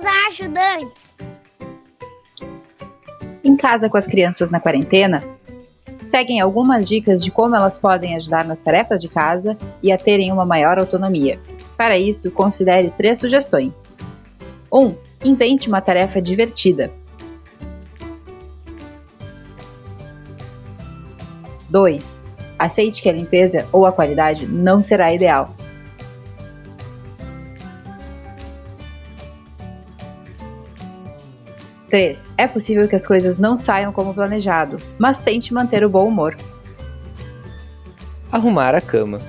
usar ajudantes. Em casa com as crianças na quarentena, seguem algumas dicas de como elas podem ajudar nas tarefas de casa e a terem uma maior autonomia. Para isso, considere três sugestões. 1. Um, invente uma tarefa divertida. 2. Aceite que a limpeza ou a qualidade não será ideal. Três, é possível que as coisas não saiam como planejado, mas tente manter o bom humor. Arrumar a cama.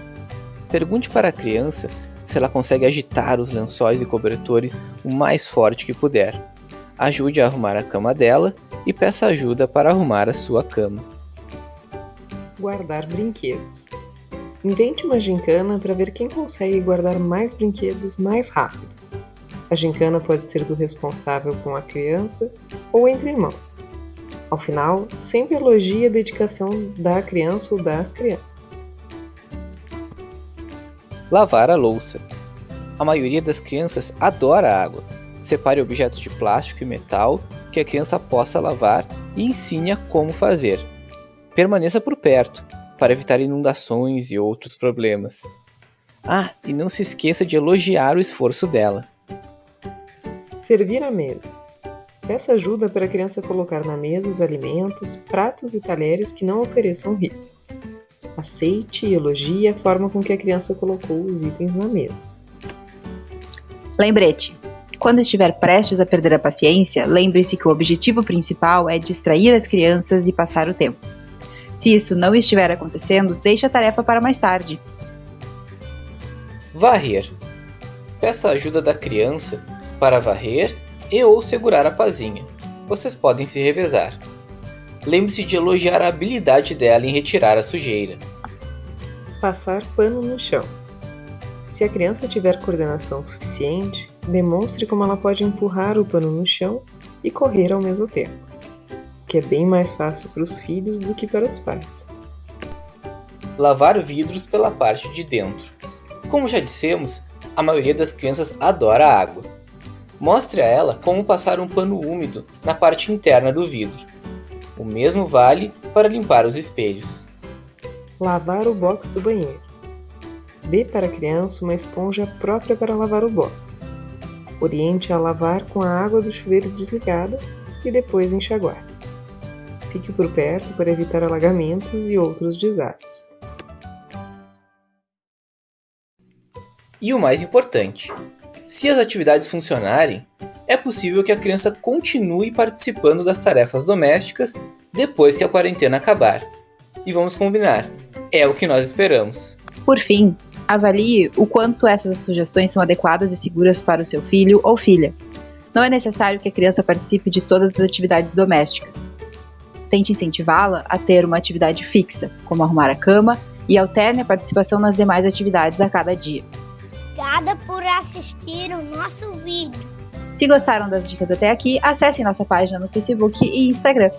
Pergunte para a criança se ela consegue agitar os lençóis e cobertores o mais forte que puder. Ajude a arrumar a cama dela e peça ajuda para arrumar a sua cama. Guardar brinquedos. Invente uma gincana para ver quem consegue guardar mais brinquedos mais rápido. A gincana pode ser do responsável com a criança ou entre irmãos. Ao final, sempre elogie a dedicação da criança ou das crianças. Lavar a louça. A maioria das crianças adora água. Separe objetos de plástico e metal que a criança possa lavar e ensine a como fazer. Permaneça por perto para evitar inundações e outros problemas. Ah, e não se esqueça de elogiar o esforço dela. Servir a mesa. Peça ajuda para a criança colocar na mesa os alimentos, pratos e talheres que não ofereçam risco. Aceite e elogie a forma com que a criança colocou os itens na mesa. Lembrete: quando estiver prestes a perder a paciência, lembre-se que o objetivo principal é distrair as crianças e passar o tempo. Se isso não estiver acontecendo, deixe a tarefa para mais tarde. Varrer. Peça ajuda da criança para varrer e ou segurar a pazinha. Vocês podem se revezar. Lembre-se de elogiar a habilidade dela em retirar a sujeira. Passar pano no chão. Se a criança tiver coordenação suficiente, demonstre como ela pode empurrar o pano no chão e correr ao mesmo tempo, que é bem mais fácil para os filhos do que para os pais. Lavar vidros pela parte de dentro. Como já dissemos, a maioria das crianças adora água. Mostre a ela como passar um pano úmido na parte interna do vidro. O mesmo vale para limpar os espelhos. Lavar o box do banheiro. Dê para a criança uma esponja própria para lavar o box. Oriente a lavar com a água do chuveiro desligada e depois enxaguar. Fique por perto para evitar alagamentos e outros desastres. E o mais importante, se as atividades funcionarem, é possível que a criança continue participando das tarefas domésticas depois que a quarentena acabar. E vamos combinar, é o que nós esperamos. Por fim, avalie o quanto essas sugestões são adequadas e seguras para o seu filho ou filha. Não é necessário que a criança participe de todas as atividades domésticas. Tente incentivá-la a ter uma atividade fixa, como arrumar a cama, e alterne a participação nas demais atividades a cada dia obrigada por assistir o nosso vídeo. Se gostaram das dicas até aqui, acessem nossa página no Facebook e Instagram.